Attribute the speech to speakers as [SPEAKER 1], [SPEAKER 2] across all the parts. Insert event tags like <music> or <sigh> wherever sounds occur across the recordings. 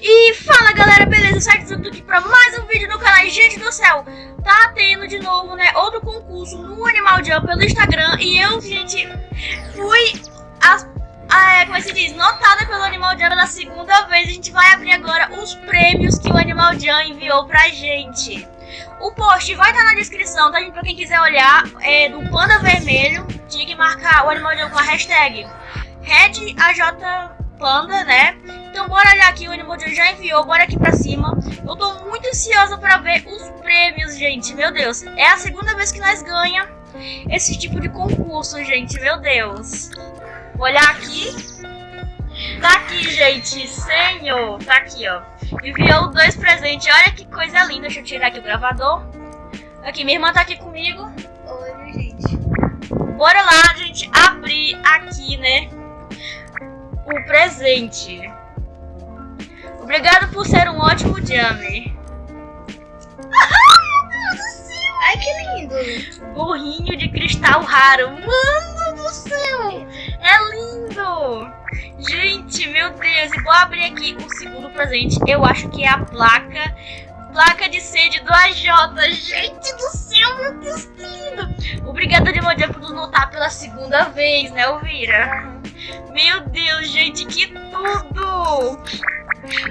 [SPEAKER 1] E fala galera, beleza? Sérgio tudo aqui pra mais um vídeo no canal. Gente do céu, tá tendo de novo, né, outro concurso no Animal Jam pelo Instagram. E eu, gente, fui, a, a, como é se diz, notada pelo Animal Jam pela segunda vez. A gente vai abrir agora os prêmios que o Animal Jam enviou pra gente. O post vai estar tá na descrição, tá gente? Pra quem quiser olhar, é do Panda Vermelho. Tinha que marcar o Animal Jam com a hashtag RedAJPanda, né? Então bora olhar aqui, o Animal Jam já enviou, bora aqui pra cima. Eu tô muito ansiosa pra ver os prêmios, gente, meu Deus. É a segunda vez que nós ganha esse tipo de concurso, gente, meu Deus. Vou olhar aqui. Tá aqui, gente, senhor. Tá aqui, ó. Enviou dois presentes. Olha que coisa linda. Deixa eu tirar aqui o gravador. Aqui, minha irmã tá aqui comigo.
[SPEAKER 2] Oi, gente.
[SPEAKER 1] Bora lá, gente, abrir aqui, né? O presente. Obrigado por ser um ótimo Jamie. <laughs>
[SPEAKER 2] Ai, que lindo.
[SPEAKER 1] Burrinho de cristal raro. Mano do céu. É lindo. Gente, meu Deus. E vou abrir aqui o segundo presente. Eu acho que é a placa. Placa de sede do AJ. Gente do céu, meu Deus, que lindo. Obrigada, Demodia, por nos notar pela segunda vez, né, Elvira? Meu Deus, gente, que tudo.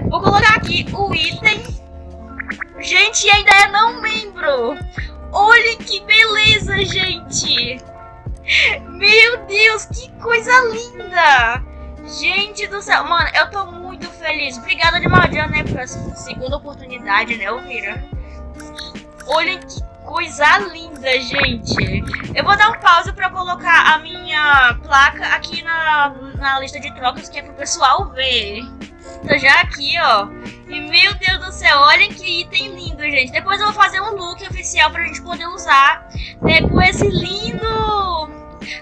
[SPEAKER 1] Vou colocar aqui o item. Gente, ainda é não membro. Olha que beleza, gente. Meu Deus, que coisa linda. Gente do céu. Mano, eu tô muito feliz. Obrigada de Maldian, né, por essa segunda oportunidade, né, Elvira? Olha que coisa linda, gente. Eu vou dar um pause pra colocar a minha placa aqui na, na lista de trocas, que é pro pessoal ver. Tô já aqui, ó. E meu Deus do céu, olhem que item lindo, gente. Depois eu vou fazer um look oficial pra gente poder usar, né, com esse lindo,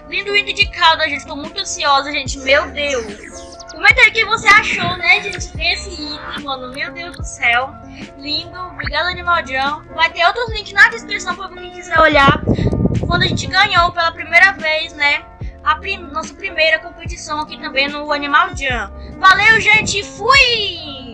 [SPEAKER 1] lindo item de calda, gente. Tô muito ansiosa, gente. Meu Deus. Comenta aí o que você achou, né, gente, desse Meu Deus do céu. Lindo. Obrigado, Animaldião. Vai ter outros links na descrição pra quem quiser olhar. Quando a gente ganhou pela primeira vez, né, a prim nossa primeira competição aqui também no Animal Jam. Valeu, gente. Fui!